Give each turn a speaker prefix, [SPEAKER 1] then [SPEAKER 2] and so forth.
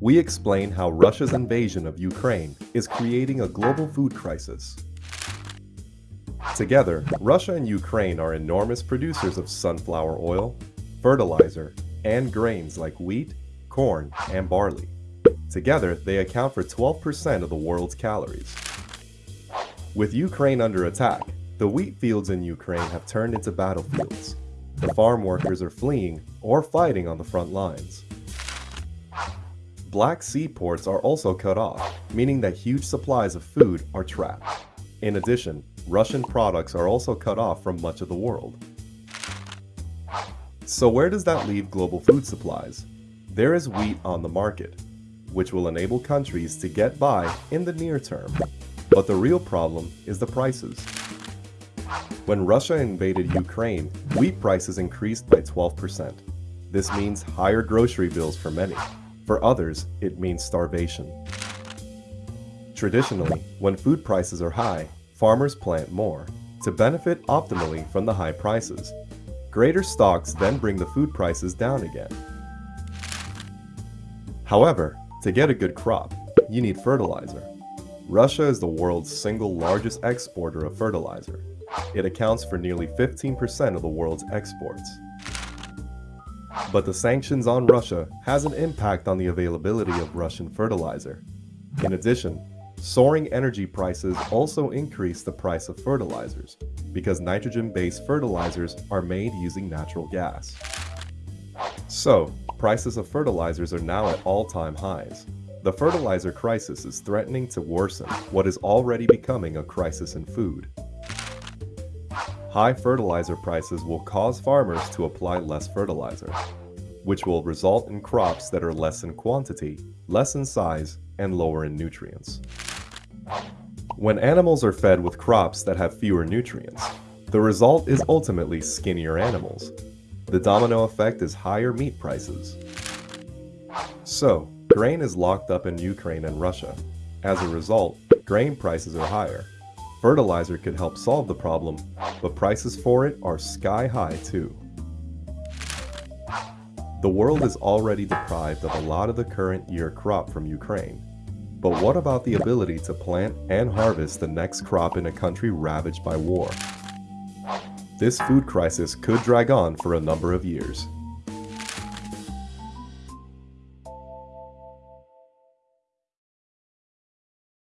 [SPEAKER 1] We explain how Russia's invasion of Ukraine is creating a global food crisis. Together, Russia and Ukraine are enormous producers of sunflower oil, fertilizer, and grains like wheat, corn, and barley. Together, they account for 12% of the world's calories. With Ukraine under attack, the wheat fields in Ukraine have turned into battlefields. The farm workers are fleeing or fighting on the front lines. Black Sea ports are also cut off, meaning that huge supplies of food are trapped. In addition, Russian products are also cut off from much of the world. So where does that leave global food supplies? There is wheat on the market, which will enable countries to get by in the near term. But the real problem is the prices. When Russia invaded Ukraine, wheat prices increased by 12%. This means higher grocery bills for many. For others, it means starvation. Traditionally, when food prices are high, farmers plant more to benefit optimally from the high prices. Greater stocks then bring the food prices down again. However, to get a good crop, you need fertilizer. Russia is the world's single largest exporter of fertilizer. It accounts for nearly 15% of the world's exports. But the sanctions on Russia has an impact on the availability of Russian fertilizer. In addition, soaring energy prices also increase the price of fertilizers because nitrogen-based fertilizers are made using natural gas. So, prices of fertilizers are now at all-time highs. The fertilizer crisis is threatening to worsen what is already becoming a crisis in food. High fertilizer prices will cause farmers to apply less fertilizer, which will result in crops that are less in quantity, less in size, and lower in nutrients. When animals are fed with crops that have fewer nutrients, the result is ultimately skinnier animals. The domino effect is higher meat prices. So, grain is locked up in Ukraine and Russia. As a result, grain prices are higher. Fertilizer could help solve the problem, but prices for it are sky high too. The world is already deprived of a lot of the current year crop from Ukraine. But what about the ability to plant and harvest the next crop in a country ravaged by war? This food crisis could drag on for a number of years.